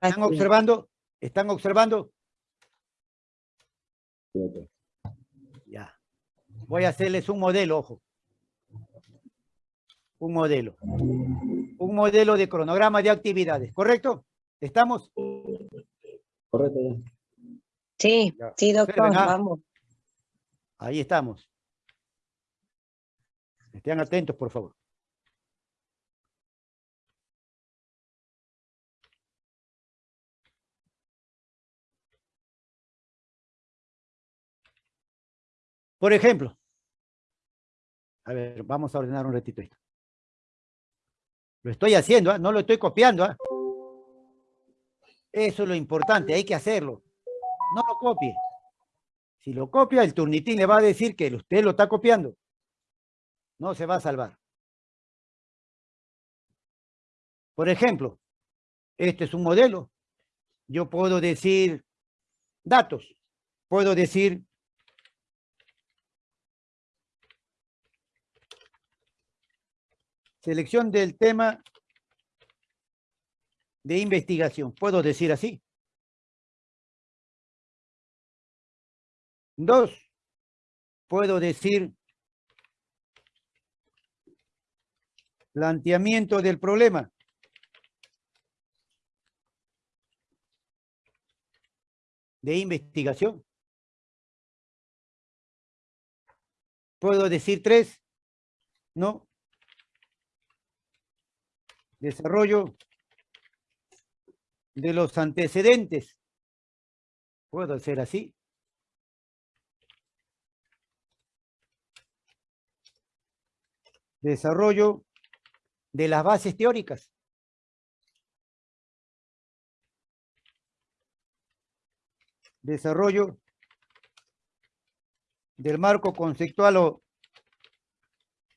¿Están observando? ¿Están observando? Ya. Voy a hacerles un modelo, ojo. Un modelo. Un modelo de cronograma de actividades, ¿correcto? ¿Estamos? Correcto. Sí, Ya. sí, doctor, Observen, ah. vamos. Ahí estamos. Estén atentos, por favor. Por ejemplo, a ver, vamos a ordenar un ratito esto. Lo estoy haciendo, ¿ah? no lo estoy copiando. ¿ah? Eso es lo importante, hay que hacerlo. No lo copie. Si lo copia, el turnitín le va a decir que usted lo está copiando. No se va a salvar. Por ejemplo, este es un modelo. Yo puedo decir datos. Puedo decir selección del tema de investigación. Puedo decir así. Dos, puedo decir planteamiento del problema. De investigación. Puedo decir tres, no. Desarrollo de los antecedentes. Puedo hacer así. desarrollo de las bases teóricas. Desarrollo del marco conceptual o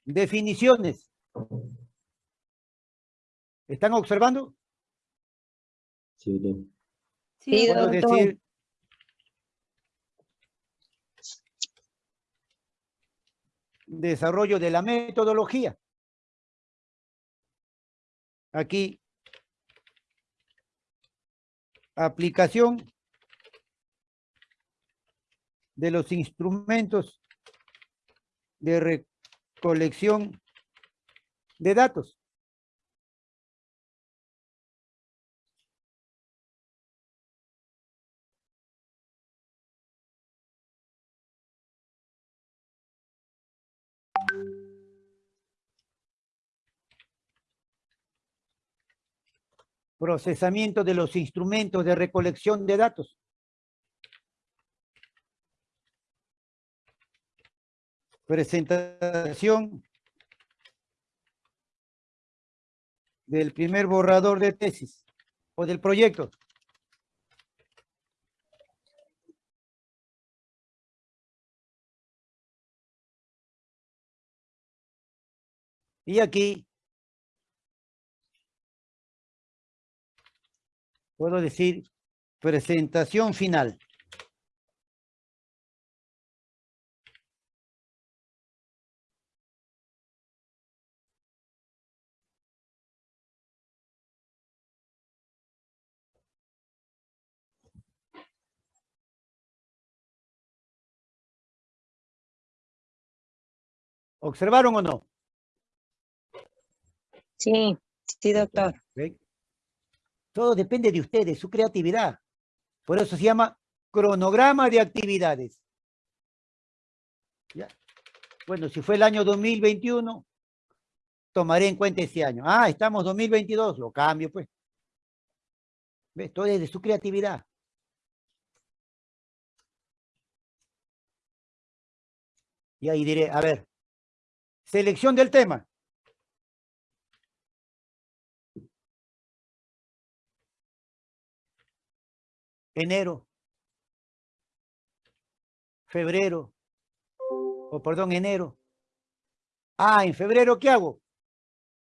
definiciones. ¿Están observando? Sí, doctor. Sí, Puedo doctor. decir desarrollo de la metodología. Aquí, aplicación de los instrumentos de recolección de datos. Procesamiento de los instrumentos de recolección de datos. Presentación del primer borrador de tesis o del proyecto. Y aquí puedo decir presentación final. ¿Observaron o no? Sí, sí, doctor. Todo depende de ustedes, su creatividad. Por eso se llama cronograma de actividades. Bueno, si fue el año 2021, tomaré en cuenta ese año. Ah, estamos 2022, lo cambio pues. ¿Ves? Todo es de su creatividad. Y ahí diré, a ver, selección del tema. Enero, febrero, o perdón, enero. Ah, en febrero, ¿qué hago?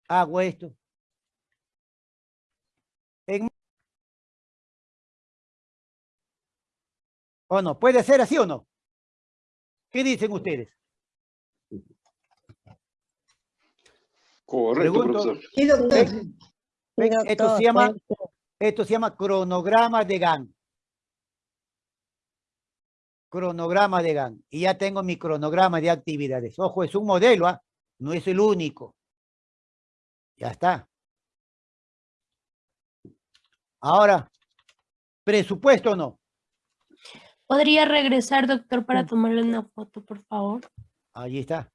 Hago esto. En... ¿O no? ¿Puede ser así o no? ¿Qué dicen ustedes? Correcto, Pregunto. profesor. Sí, doctor. Esto se llama. Esto se llama cronograma de GAN. Cronograma de GAN. Y ya tengo mi cronograma de actividades. Ojo, es un modelo, ¿ah? no es el único. Ya está. Ahora, presupuesto o no. ¿Podría regresar, doctor, para tomarle una foto, por favor? Ahí está.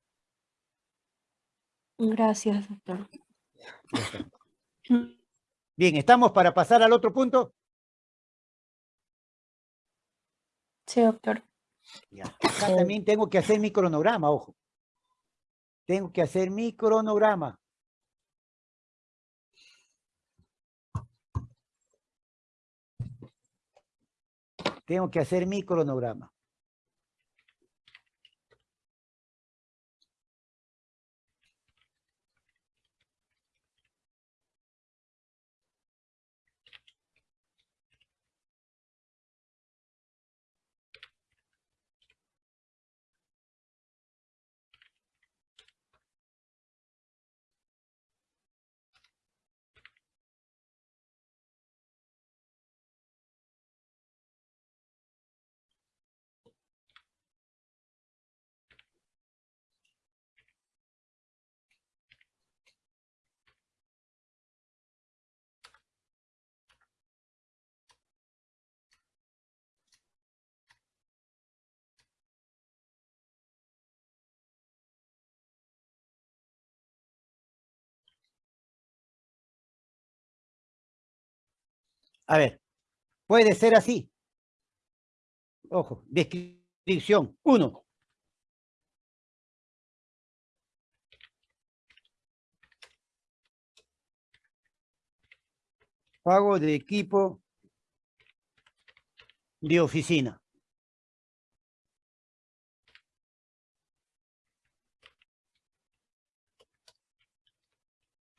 Gracias, doctor. Bien, ¿estamos para pasar al otro punto? Sí, doctor. Ya. Acá también tengo que hacer mi cronograma, ojo. Tengo que hacer mi cronograma. Tengo que hacer mi cronograma. A ver, puede ser así. Ojo, descripción. Uno. Pago de equipo de oficina.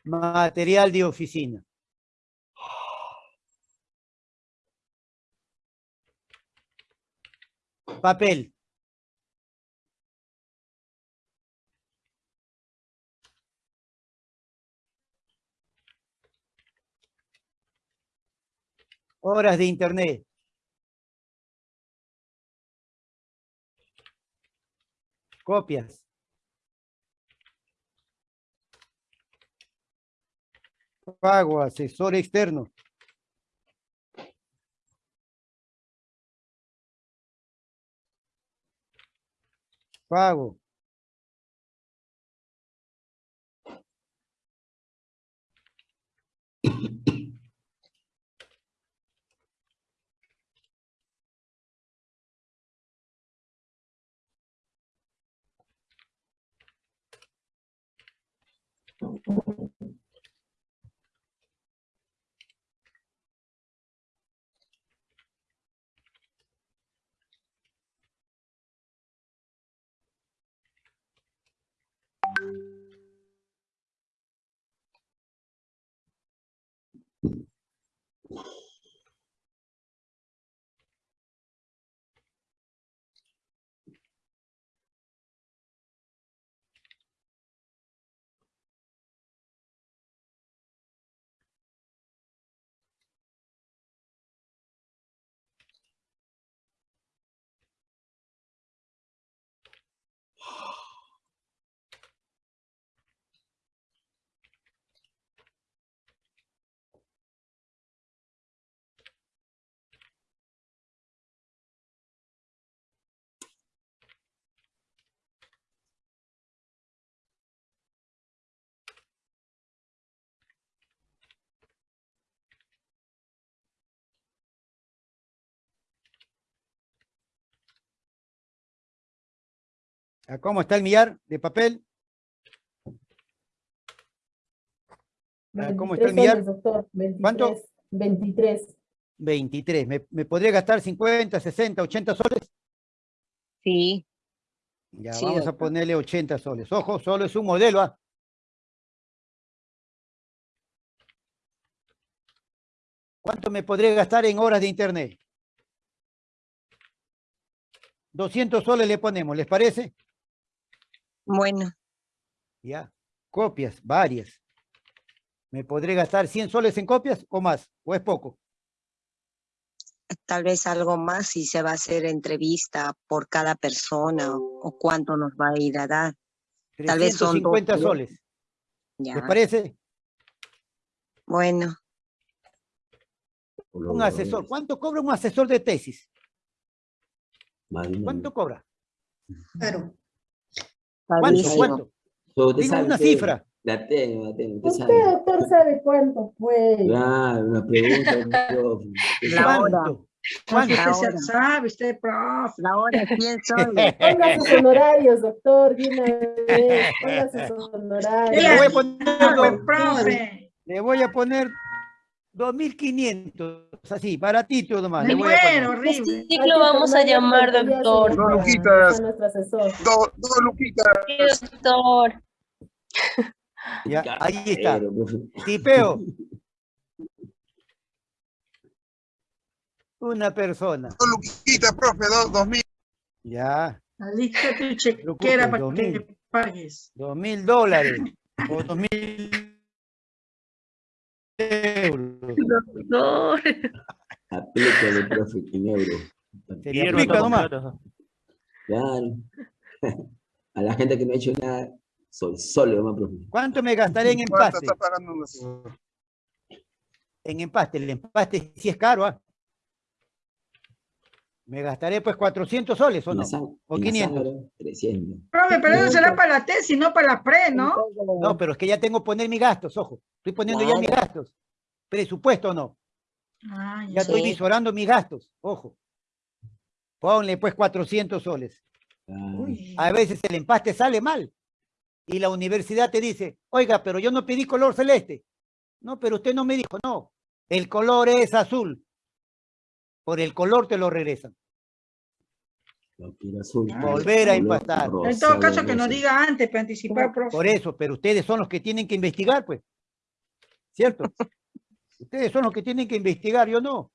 Material de oficina. Papel. Horas de internet. Copias. Pago, asesor externo. Pago. ¿A ¿Cómo está el millar de papel? Ah, ¿Cómo está el 23 millar? soles, doctor. 23, ¿Cuánto? 23. 23. ¿Me, me podría gastar 50, 60, 80 soles? Sí, Ya, Sí, vamos a doctor. ponerle 80 soles. Ojo, solo es un modelo. ¿ah? ¿Cuánto me podría gastar en horas de internet? 200 soles le ponemos, ¿les parece? Bueno, Ya. Copias, varias. ¿Me podré gastar 100 soles en copias o más? ¿O es poco? Tal vez algo más si se va a hacer entrevista por cada persona o, cuánto nos va a ir a dar. Tal vez son dos 350 bloques. soles. Ya. ¿Les parece? Bueno, Un asesor. ¿Cuánto cobra un asesor de tesis? ¿Cuánto cobra? Claro. ¿Cuánto? ¿Cuánto? So, sabe una que- cifra. La tengo, la tengo, usted sabe. doctor, sabe cuánto fue. Claro, una pregunta, La hora. ¿Cuánto? Usted se sabe, usted, profe. La hora, 100 soles. Ponga sus honorarios, doctor, de una vez. Ponga sus honorarios. Le voy a poner, profe. le voy a poner 2.500, así, baratito nomás. Le voy a poner. muero, ¿Qué horrible. ciclo vamos a llamar, doctor? No, Luquitas. nuestro asesor. Dos, dos luquitas. Sí, doctor. Ya, ahí está. Tipeo. Una persona. Dos luquitas, profe, dos, dos mil. Ya, Alista tu chequera para dos que mil. pagues. dos mil dólares o dos mil euros. Doctor. Aplícale, profe, euros. Aplica nomás. Claro. A la gente que no ha hecho nada, soy solo nomás, profe. ¿Cuánto me gastaré en ¿Cuánto empaste? está pagando? En empaste, el empaste sí es caro, ¿ah? Me gastaré pues 400 soles, ¿o no? o en la 500. sangre, 300. Profe, pero eso será para la tesis, no para la pre, ¿no? No, pero es que ya tengo que poner mis gastos, ojo. Estoy poniendo ya mis gastos. Presupuesto o no. Ah, Ya ya. estoy visorando mis gastos, ojo. Ponle pues 400 soles. Uy. A veces el empaste sale mal. Y la universidad te dice, oiga, pero yo no pedí color celeste. No, pero usted no me dijo, no. El color es azul. Por el color te lo regresan. Azul. Volver a rosa, En todo caso, que nos diga antes para anticipar, profe. Por eso, pero ustedes son los que tienen que investigar, pues. ¿Cierto? Ustedes son los que tienen que investigar, yo no.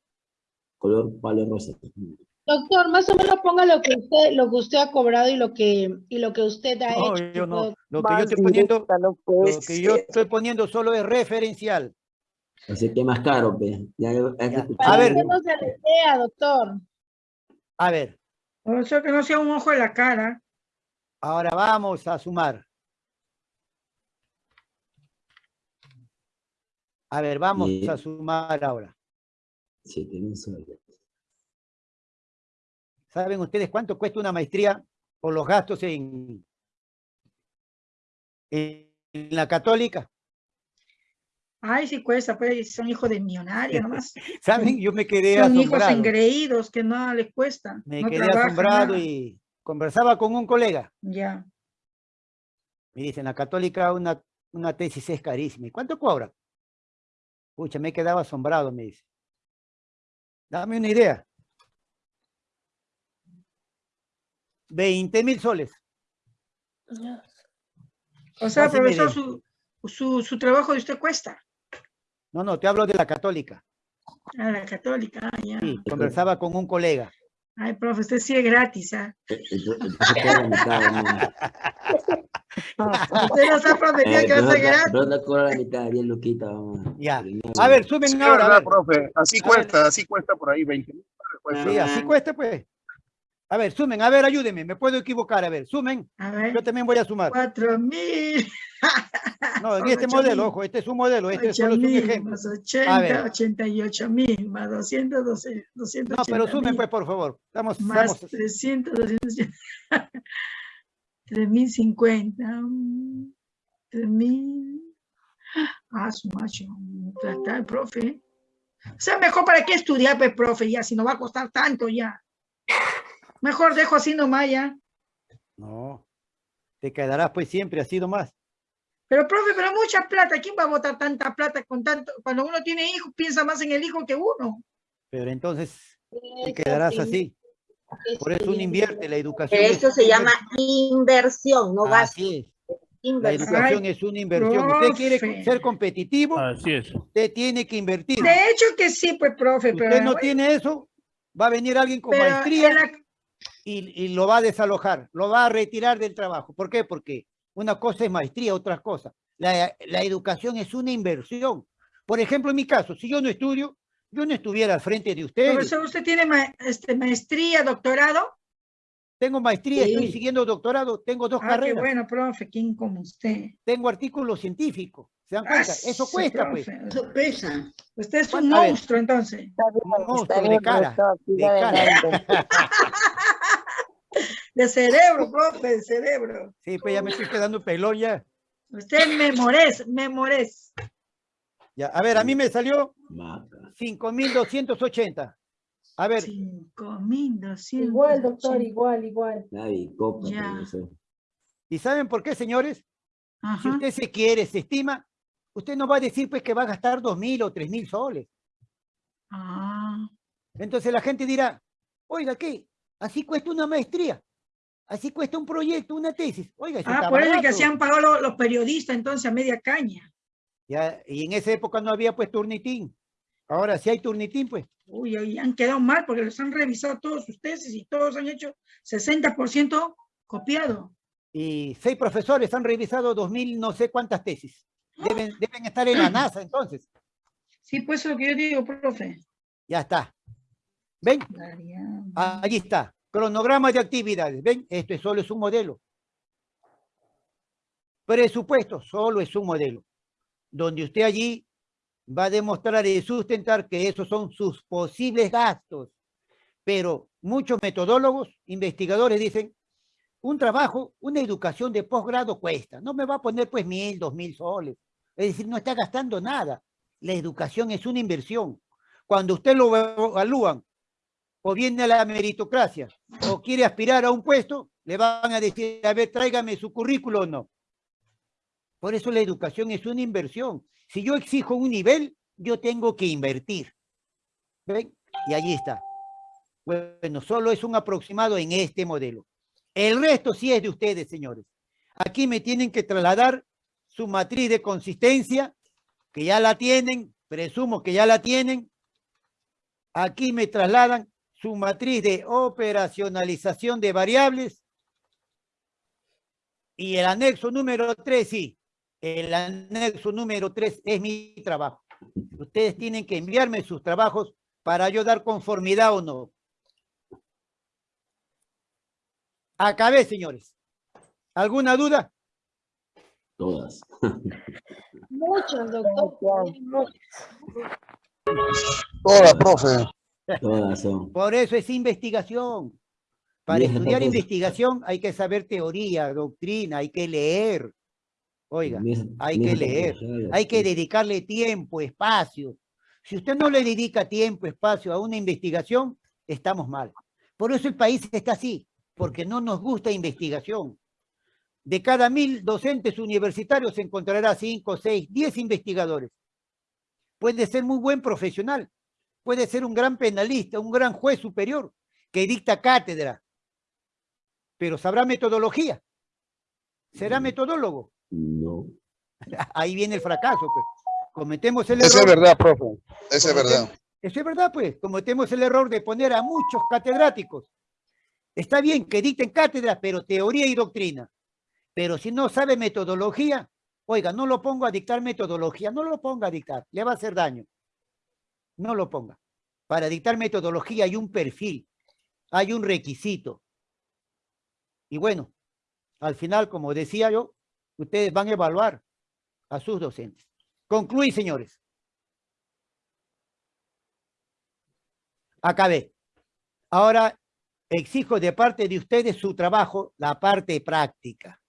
Color palo rosa. Doctor, más o menos ponga lo que usted, lo que usted ha cobrado y lo que, y lo que usted ha No, hecho. yo no. Lo que yo estoy poniendo, lo que yo estoy poniendo solo es referencial. Así que más caro, pe. Ya, Ya. A ver. que no se le doctor. A ver, O sea, que no sea un ojo de la cara. ahora vamos a sumar. A ver, vamos Bien. a sumar ahora. Mil soles. ¿Saben ustedes cuánto cuesta una maestría por los gastos en, en la católica? Ay, sí cuesta, pues son hijos de millonarios nomás. ¿Saben? Yo me quedé Son hijos asombrado. engreídos que nada les cuesta. Me no quedé trabajan asombrado nada. y conversaba con un colega. Ya. Me dicen, la católica una, una tesis es carísima. ¿Y cuánto cobra? Pucha, me quedaba asombrado, me dice. Dame una idea. 20 mil soles. O sea, y profesor, su, su, su trabajo de usted cuesta. No, no, te hablo de la católica. A la católica, ah, ya. Sí, conversaba con un colega. Ay, profe, usted sí es gratis, ¿ah? Mitad, hermano. Usted no sabe, profe, tiene Eh, que hacer pero- gratis. pero no cobra la mitad, bien loquita, vamos. Ya. A ver, Sí, suben es ahora. a verdad, ver. profe. Así A ver. cuesta, así cuesta por ahí, 20 mil. Sí, así cuesta, pues. A ver, sumen. A ver, ayúdenme. Me puedo equivocar. A ver, sumen. A ver, Yo también voy a sumar. cuatro mil. No, en este modelo, mil. ojo, este es un modelo, este Ocho solo es un mil ejemplo. más A 80, ver. 88 mil, más 200, 200, No, 280 pero sumen, mil, pues, por favor. Estamos, más estamos- 300, 200, 3050, 3000. Ah, su macho, el profe. O sea, mejor para qué estudiar, pues, profe, ya, si no va a costar tanto ya. Mejor dejo así nomás ya. No, te quedarás pues siempre así nomás. Pero, profe, pero mucha plata. ¿Quién va a botar tanta plata con tanto? Cuando uno tiene hijos, piensa más en el hijo que uno. Pero entonces te quedarás sí, así. Por eso uno invierte la educación. Pero es eso se llama inversión, no gasto. Así es. La Inversión. educación es una inversión. Usted quiere profe. ser competitivo, Así es. usted tiene que invertir. De hecho que sí, pues, profe, pero, Usted no tiene eso, va a venir alguien con pero maestría en la- y, y lo va a desalojar, lo va a retirar del trabajo. ¿Por qué? Porque una cosa es maestría, otra cosa. La, la educación es una inversión. Por ejemplo, en mi caso, si yo no estudio, yo no estuviera al frente de ustedes. Profesor, ¿usted tiene ma- este, maestría, doctorado? Tengo maestría, estoy Sí. siguiendo doctorado, tengo dos Ah, qué carreras, bueno, profe, ¿quién como usted? tengo artículos científicos. ¿Se dan Ah, cuenta? Eso sí, cuesta, pues. profe. Eso pesa. Usted es un monstruo, entonces. Un monstruo de cara, de cara. De cerebro, profe, de cerebro. Sí, pues ya me estoy quedando pelón ya. Usted memores, memores. ya. A ver, a mí me salió Maca. 5.280. A ver, Cinco mil doscientos. Igual, doctor, igual, igual. Nadie copa, Ya. ¿y saben por qué, señores? Si usted se quiere, se estima, usted no va a decir pues que va a gastar 2.000 o 3.000 soles. Ah, Entonces la gente dirá, oiga, ¿qué? Así cuesta una maestría. Así cuesta un proyecto, una tesis. Oiga, eso ah está por eso es que hacían pagado los, los periodistas entonces a media caña. Ya, y en esa época no había pues turnitín. Ahora sí hay turnitín, pues. Uy, hoy han quedado mal porque los han revisado todos sus tesis y todos han hecho 60% copiado. Y seis profesores han revisado 2.000 no sé cuántas tesis. Deben, deben estar en la NASA, entonces. Sí, pues eso es lo que yo digo, profe. Ya está. ¿Ven? Variable. Allí está. Cronograma de actividades. ¿Ven? Esto es- solo es un modelo. Presupuesto solo es un modelo. Donde usted allí va a demostrar y sustentar que esos son sus posibles gastos. Pero muchos metodólogos, investigadores dicen, un trabajo, una educación de posgrado cuesta. No me va a poner pues mil, dos mil soles. Es decir, no está gastando nada. La educación es una inversión. Cuando usted lo evalúan o viene a la meritocracia o quiere aspirar a un puesto, le van a decir, a ver, tráigame su currículo o no. Por eso la educación es una inversión. Si yo exijo un nivel, yo tengo que invertir. ¿Ven? Y allí está. Bueno, solo es un aproximado en este modelo. El resto sí es de ustedes, señores. Aquí me tienen que trasladar su matriz de consistencia, que ya la tienen, presumo que ya la tienen. Aquí me trasladan su matriz de operacionalización de variables. Y el anexo número 3, sí. El anexo número 3 es mi trabajo. Ustedes tienen que enviarme sus trabajos para yo dar conformidad o no. Acabé, señores. ¿Alguna duda? Todas. Muchos, doctor. Todas, profe. Todas son. Por eso es investigación. Para Bien, estudiar entonces- investigación hay que saber teoría, doctrina, hay que leer. Oiga, hay que leer, hay que dedicarle tiempo, espacio. Si usted no le dedica tiempo, espacio a una investigación, estamos mal. Por eso el país está así, porque no nos gusta investigación. De cada mil docentes universitarios se encontrará cinco, seis, diez investigadores. Puede ser muy buen profesional, puede ser un gran penalista, un gran juez superior que dicta cátedra, pero sabrá metodología. ¿Será Mm. metodólogo? No. Ahí viene el fracaso, pues. Cometemos el Eso es error. verdad, profe. Eso es verdad. Eso es verdad, pues. Cometemos el error de poner a muchos catedráticos. Está bien que dicten cátedra, pero teoría y doctrina. Pero si no sabe metodología, oiga, no lo pongo a dictar metodología, no lo ponga a dictar, le va a hacer daño. No lo ponga. Para dictar metodología hay un perfil, hay un requisito. Y bueno, al final, como decía yo, ustedes van a evaluar a sus docentes. Concluí, señores. Acabé. Ahora exijo de parte de ustedes su trabajo, la parte práctica.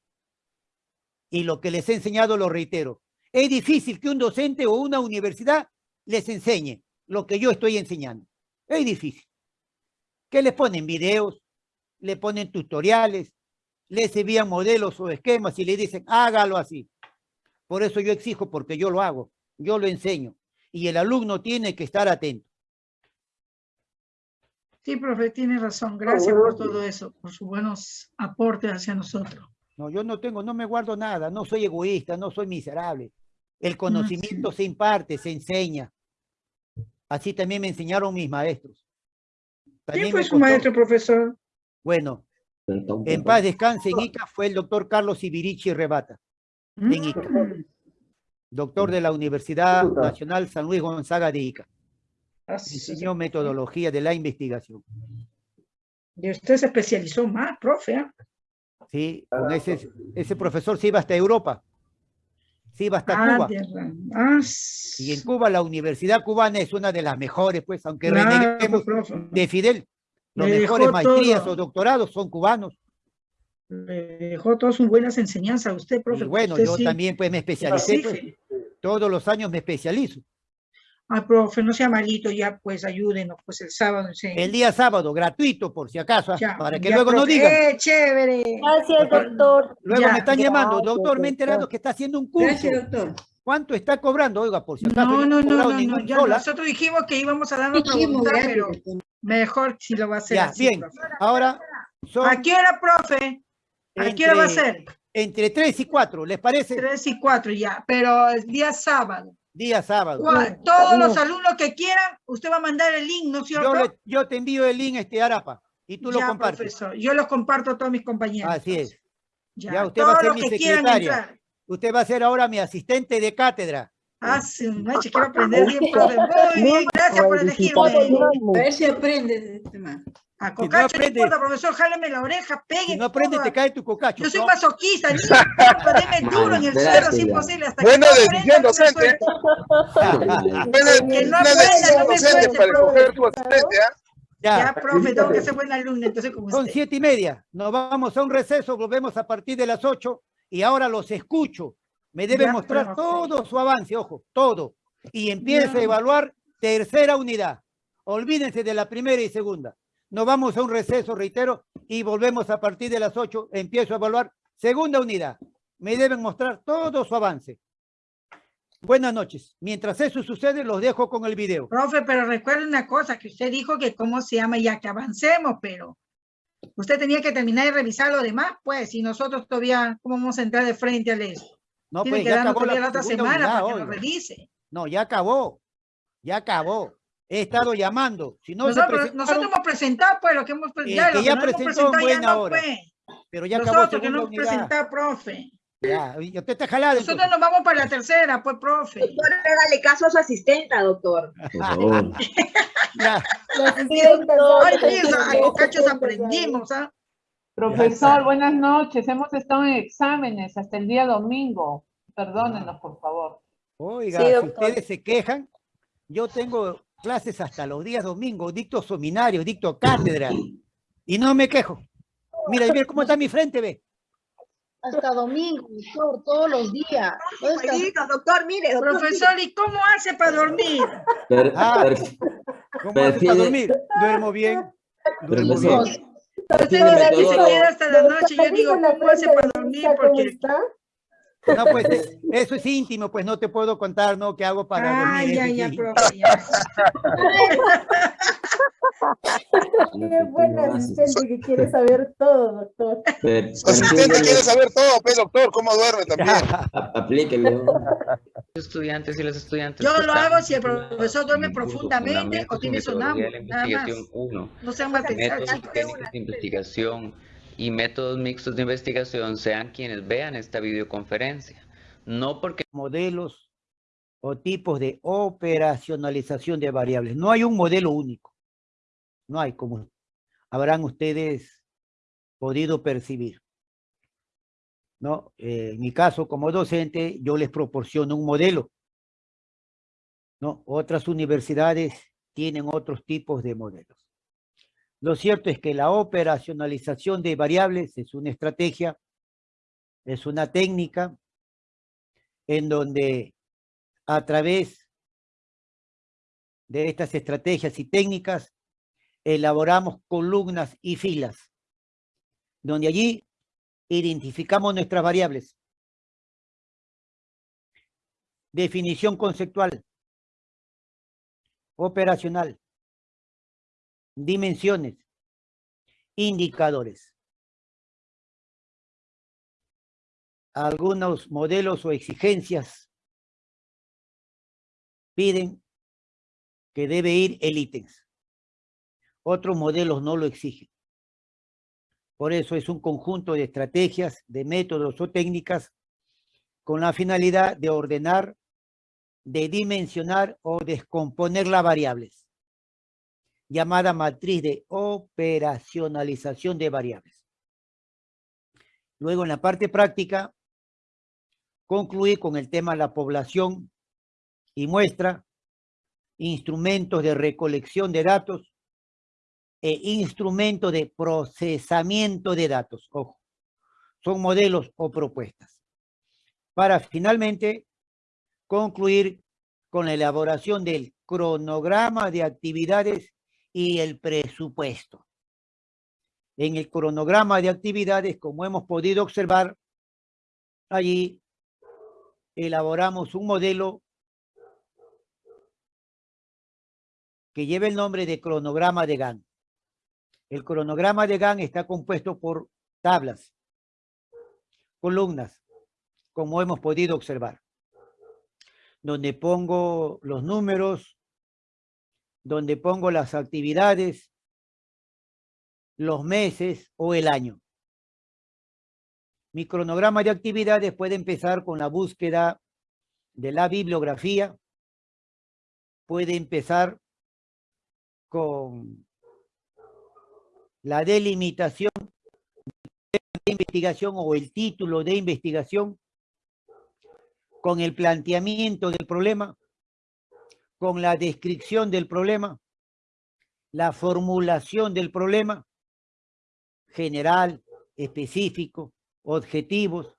Y lo que les he enseñado lo reitero. Es difícil que un docente o una universidad les enseñe lo que yo estoy enseñando. Es difícil. ¿Qué les ponen? Videos, le ponen tutoriales, les envían modelos o esquemas y le dicen, hágalo así. Por eso yo exijo, porque yo lo hago, yo lo enseño. Y el alumno tiene que estar atento. Sí, profe, tiene razón. Gracias por todo eso, por sus buenos aportes hacia nosotros. No, yo no tengo, no me guardo nada, no soy egoísta, no soy miserable. El conocimiento se imparte, se enseña. Así también me enseñaron mis maestros. ¿Quién fue su costó- maestro, profesor? Bueno, en paz descanse en Ica fue el doctor Carlos Ibirichi Rebata. En Ica. Mm, doctor de la Universidad Nacional San Luis Gonzaga de Ica. Ah, sí, Enseñó metodología de la investigación. Y usted se especializó más, profe. ¿ah? Sí, con ese, ese profesor se iba hasta Europa. Se iba hasta Ah, Cuba. ah, Y en Cuba la universidad cubana es una de las mejores, pues, aunque claro, reneguemos profe. de Fidel. Los mejores maestrías todo. o doctorados son cubanos. Le dejó todas sus buenas enseñanzas a usted, profe. Y bueno, Usted yo sí. también pues me especialicé. pues, todos los años me especializo. Ay, profe, no sea malito ya, pues ayúdenos, pues el sábado. sí. El día sábado, gratuito, por si acaso, ¿ah? Ya, para que ya, luego no profe. digan. ¡Eh, chévere! Gracias, doctor. Luego ya, me están llamando, doctor, me he enterado que está haciendo un curso. Gracias, doctor. ¿Cuánto está cobrando? Oiga, por si acaso No, no, no, no, no, ya nosotros dijimos que íbamos a dar voluntad, gracias, pero mejor si lo va a hacer Ya, así, bien. profe. Ahora son ¿A qué hora, profe? ¿A qué hora va a entre, ser? entre 3 y 4, ¿les parece? Tres y cuatro ya, pero el día sábado. Día sábado. Todos los alumnos que quieran, usted va a mandar el link, ¿no es cierto? Yo, le- yo te envío el link este Arapa y tú lo compartes. profesor. Yo los comparto a todos mis compañeros. Así es. Ya, Ya, usted va a ser mi secretaria. Usted va a ser ahora mi asistente de cátedra. Ah, sí, noche, quiero aprender bien, profe. Muy bien, gracias por elegirme. A ver si aprendes de este man. A no Cocacho no aprende- importa, profesor, jálame la oreja, pegue. Si no aprendes, te cae tu cocacho. Yo soy ¿no? masoquista, ni deme duro en el suelo, es ya. imposible. Hasta Buena que no decisión, no docente. Que no aprenda, decisión no me suelte, para tu asistente, ¿ah? Ya, Ya, profe, tengo que ser buena alumna, entonces como son usted. siete y media. Nos vamos a un receso, volvemos a partir de las ocho y ahora los escucho. Me deben Ya, mostrar profe. todo su avance, ojo, todo. Y empieza Ya. a evaluar tercera unidad. Olvídense de la primera y segunda. Nos vamos a un receso, reitero, y volvemos a partir de las ocho. Empiezo a evaluar segunda unidad. Me deben mostrar todo su avance. Buenas noches. Mientras eso sucede, los dejo con el video. Profe, pero recuerde una cosa, que usted dijo que cómo se llama, ya que avancemos, pero usted tenía que terminar de revisar lo demás, pues, y nosotros todavía, ¿cómo vamos a entrar de frente al eso? No, Tiene pues que ya darnos acabó la la otra semana para que lo oiga. revise. No, ya acabó. Ya acabó. He estado llamando. Si no nosotros, nosotros hemos presentado, pues, lo que hemos presentado, que lo ya no presentó en presentado ya buena no, hora. pues. pero ya acabó Nosotros que no hemos presentado, profe. Ya, usted está jalado. Nosotros entonces. nos vamos para la tercera, pues, profe. Hágale caso a su asistenta, doctor. Por favor. Ya, Los asistentes, Ay, doctor, mira, a los Cocachos asistentes, aprendimos, ¿ah? Profesor, buenas noches. Hemos estado en exámenes hasta el día domingo. Perdónenos, por favor. Oiga, Sí, si ustedes se quejan, yo tengo clases hasta los días domingos, dicto seminario, dicto cátedra, y no me quejo. Mira, y ve cómo está mi frente, ve. Hasta domingo, doctor, todos los días. Jueguitos, doctor, mire, doctor. Profesor, ¿y cómo hace para dormir? Per- Ah. per- ¿Cómo hace para dormir? Duermo bien, duermo bien. Profesor, Usted prefiere dice que se metodólogo. queda hasta la noche, yo digo, ¿cómo hace para dormir? lista, ¿cómo Porque, está? No, pues eh, eso es íntimo, pues no te puedo contar, ¿no? ¿Qué hago para ah, dormir? ya, ya, profe, ya. Qué buen asistente que quiere saber todo, doctor. perfil- quiere saber todo, pues, doctor, cómo duerme también. Aplíquele. Los estudiantes y las estudiantes. Yo lo hago si el profesor duerme profundamente o tiene sonámbulo, nada más. investigación 1. No sean mal pensados, Métodos y chicos. técnicas de investigación y métodos mixtos de investigación sean quienes vean esta videoconferencia. No porque modelos o tipos de operacionalización de variables. No hay un modelo único. No hay como habrán ustedes podido percibir. ¿No? Eh, en mi caso, como docente, yo les proporciono un modelo. ¿No? Otras universidades tienen otros tipos de modelos. Lo cierto es que la operacionalización de variables es una estrategia, es una técnica en donde a través de estas estrategias y técnicas elaboramos columnas y filas, donde allí identificamos nuestras variables. Definición conceptual, operacional, dimensiones, indicadores. Algunos modelos o exigencias piden que debe ir el ítems. Otros modelos no lo exigen. Por eso es un conjunto de estrategias, de métodos o técnicas con la finalidad de ordenar de dimensionar o descomponer las variables, llamada matriz de operacionalización de variables. Luego, en la parte práctica, concluir con el tema la población y muestra, instrumentos de recolección de datos e instrumentos de procesamiento de datos. Ojo, son modelos o propuestas. Para finalmente concluir con la elaboración del cronograma de actividades y el presupuesto. En el cronograma de actividades, como hemos podido observar, allí elaboramos un modelo que lleva el nombre de cronograma de GAN. El cronograma de GAN está compuesto por tablas, columnas, como hemos podido observar, donde pongo los números, donde pongo las actividades, los meses o el año. Mi cronograma de actividades puede empezar con la búsqueda de la bibliografía, puede empezar con la delimitación de investigación o el título de investigación, con el planteamiento del problema, con la descripción del problema, la formulación del problema, general, específico, objetivos,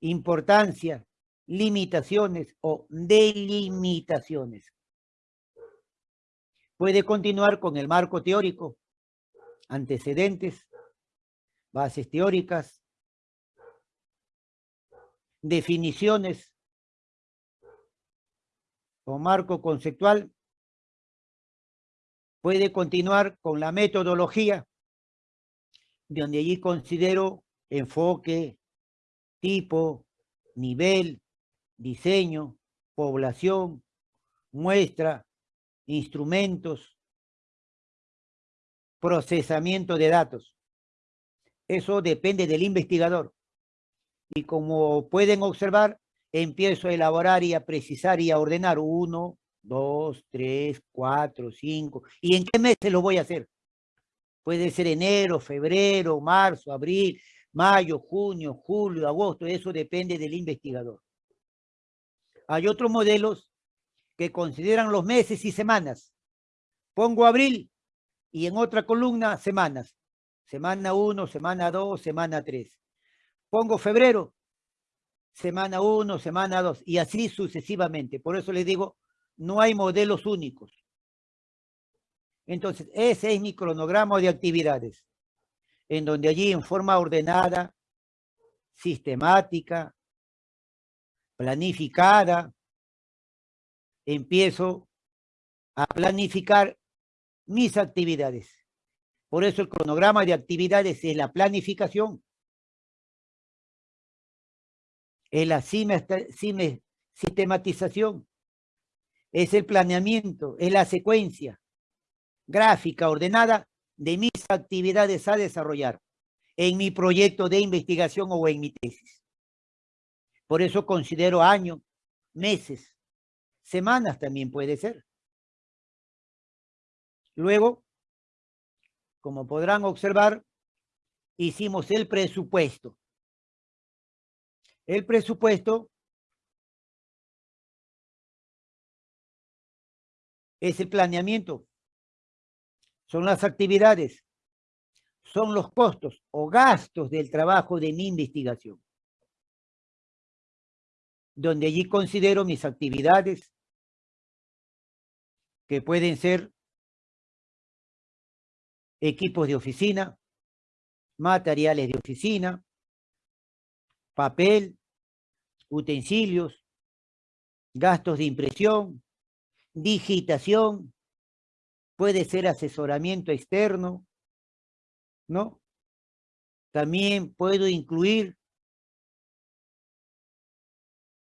importancia, limitaciones o delimitaciones. Puede continuar con el marco teórico, antecedentes, bases teóricas, definiciones o marco conceptual. Puede continuar con la metodología, donde allí considero enfoque, tipo, nivel, diseño, población, muestra, instrumentos, procesamiento de datos. Eso depende del investigador. Y como pueden observar, empiezo a elaborar y a precisar y a ordenar uno, dos, tres, cuatro, cinco. ¿Y en qué meses lo voy a hacer? Puede ser enero, febrero, marzo, abril, mayo, junio, julio, agosto. Eso depende del investigador. Hay otros modelos que consideran los meses y semanas. Pongo abril y en otra columna semanas. Semana 1, semana 2, semana 3. Pongo febrero, semana 1, semana 2 y así sucesivamente. Por eso les digo, no hay modelos únicos. Entonces, ese es mi cronograma de actividades, en donde allí en forma ordenada, sistemática, planificada, empiezo a planificar mis actividades. Por eso el cronograma de actividades es la planificación, es la sistematización, es el planeamiento, es la secuencia gráfica ordenada de mis actividades a desarrollar en mi proyecto de investigación o en mi tesis. Por eso considero años, meses, semanas también puede ser. Luego, como podrán observar, hicimos el presupuesto. El presupuesto es el planeamiento, son las actividades, son los costos o gastos del trabajo de mi investigación, donde allí considero mis actividades, que pueden ser equipos de oficina, materiales de oficina, papel, utensilios, gastos de impresión, digitación, puede ser asesoramiento externo, ¿no? También puedo incluir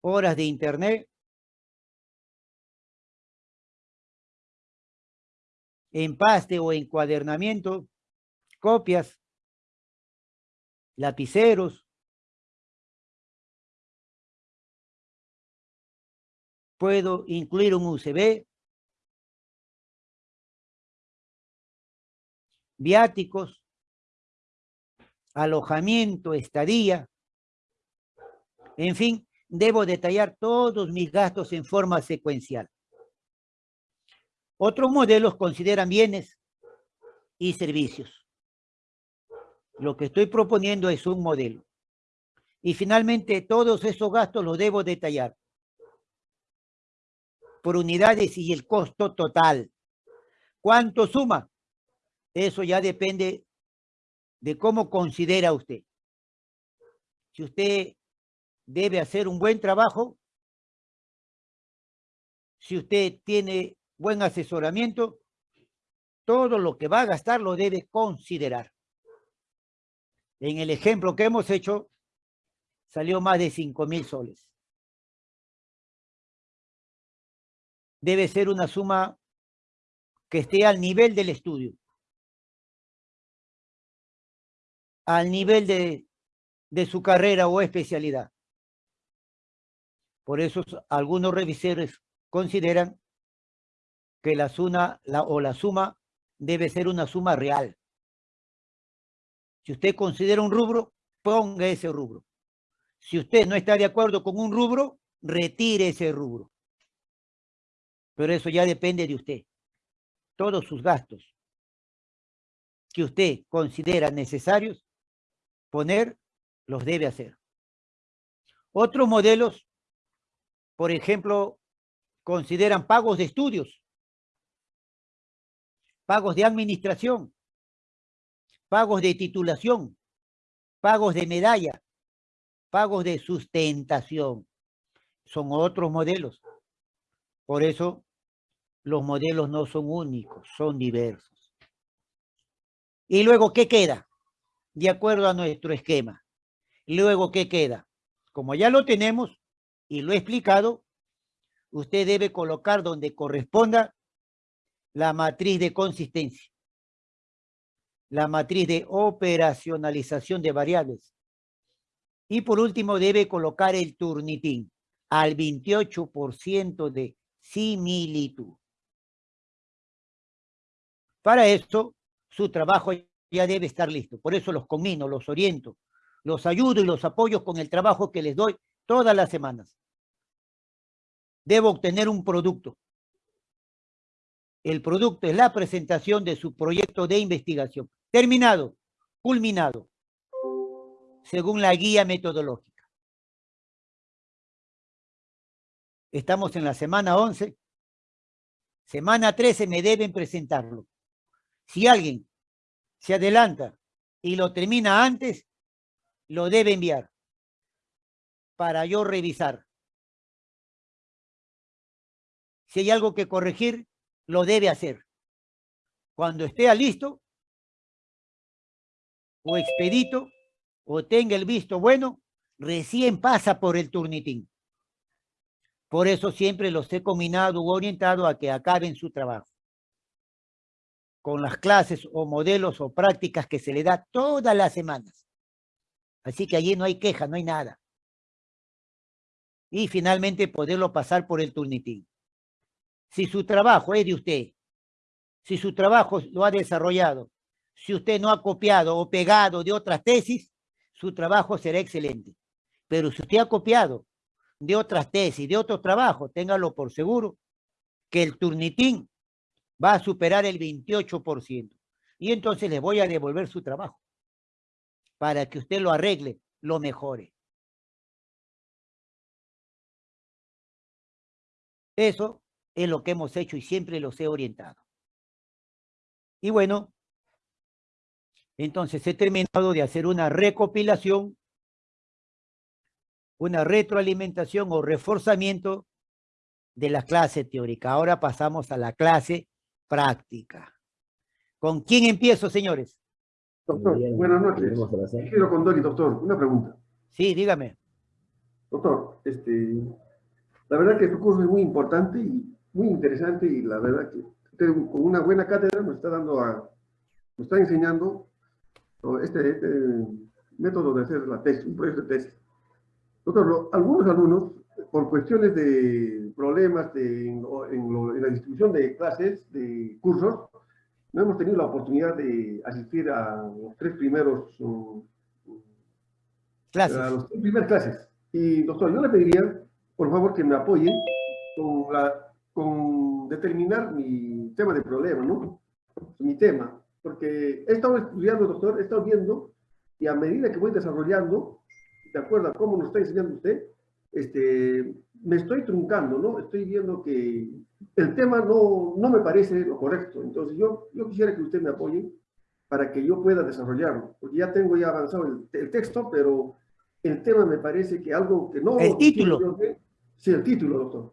horas de internet, empaste o encuadernamiento, copias, lapiceros, puedo incluir un UCB, viáticos, alojamiento, estadía, en fin, debo detallar todos mis gastos en forma secuencial. Otros modelos consideran bienes y servicios. Lo que estoy proponiendo es un modelo. Y finalmente, todos esos gastos los debo detallar por unidades y el costo total. ¿Cuánto suma? Eso ya depende de cómo considera usted. Si usted debe hacer un buen trabajo, si usted tiene buen asesoramiento, todo lo que va a gastar lo debe considerar. En el ejemplo que hemos hecho, salió más de 5 mil soles. Debe ser una suma que esté al nivel del estudio. Al nivel de, su carrera o especialidad. Por eso algunos revisores consideran que la suma, la, o la suma debe ser una suma real. Si usted considera un rubro, ponga ese rubro. Si usted no está de acuerdo con un rubro, retire ese rubro. Pero eso ya depende de usted. Todos sus gastos que usted considera necesarios poner, los debe hacer. Otros modelos, por ejemplo, consideran pagos de estudios, pagos de administración, pagos de titulación, pagos de medalla, pagos de sustentación. Son otros modelos. Por eso los modelos no son únicos, son diversos. Y luego, ¿qué queda? De acuerdo a nuestro esquema. Luego, ¿qué queda? Como ya lo tenemos y lo he explicado, usted debe colocar donde corresponda la matriz de consistencia, la matriz de operacionalización de variables. Y por último, debe colocar el turnitín al 28% de similitud. Para esto, su trabajo ya debe estar listo. Por eso los comino, los oriento, los ayudo y los apoyo con el trabajo que les doy todas las semanas. Debo obtener un producto. El producto es la presentación de su proyecto de investigación. Terminado, culminado, según la guía metodológica. Estamos en la semana 11. Semana 13 me deben presentarlo. Si alguien se adelanta y lo termina antes, lo debe enviar para yo revisar. Si hay algo que corregir, lo debe hacer. Cuando esté listo o expedito o tenga el visto bueno, recién pasa por el turnitín. Por eso siempre los he combinado o orientado a que acaben su trabajo. Con las clases o modelos o prácticas que se le da todas las semanas. Así que allí no hay queja, no hay nada. Y finalmente poderlo pasar por el turnitín. Si su trabajo es de usted, si su trabajo lo ha desarrollado, si usted no ha copiado o pegado de otras tesis, su trabajo será excelente. Pero si usted ha copiado de otras tesis, de otro trabajo, téngalo por seguro, que el turnitín va a superar el 28%. Y entonces le voy a devolver su trabajo para que usted lo arregle, lo mejore. Eso es lo que hemos hecho y siempre los he orientado. Y bueno, entonces he terminado de hacer una recopilación una retroalimentación o reforzamiento de la clase teórica. Ahora pasamos a la clase práctica. ¿Con quién empiezo, señores? Doctor, buenas noches. Quiero con Dori, doctor, una pregunta. Sí, dígame. Doctor, este, la verdad que tu curso es muy importante y muy interesante y la verdad que usted con una buena cátedra nos está dando a, nos está enseñando este, este método de hacer la tesis, un proyecto de tesis. Doctor, algunos alumnos por cuestiones de problemas de, en, en lo- en la distribución de clases, de cursos, no hemos tenido la oportunidad de asistir a los tres primeros um, Clases. a los tres primeras clases. Y doctor, yo le pediría, por favor, que me apoye con, la, con determinar mi tema de problema, ¿no? Mi tema. Porque he estado estudiando, doctor, he estado viendo, y a medida que voy desarrollando, de acuerdo a cómo nos está enseñando usted, este, me estoy truncando, ¿no? Estoy viendo que el tema no, no me parece lo correcto. Entonces, yo, yo quisiera que usted me apoye para que yo pueda desarrollarlo. Porque ya tengo ya avanzado el, el texto, pero el tema me parece que algo que no... El título. Sí, el título, doctor.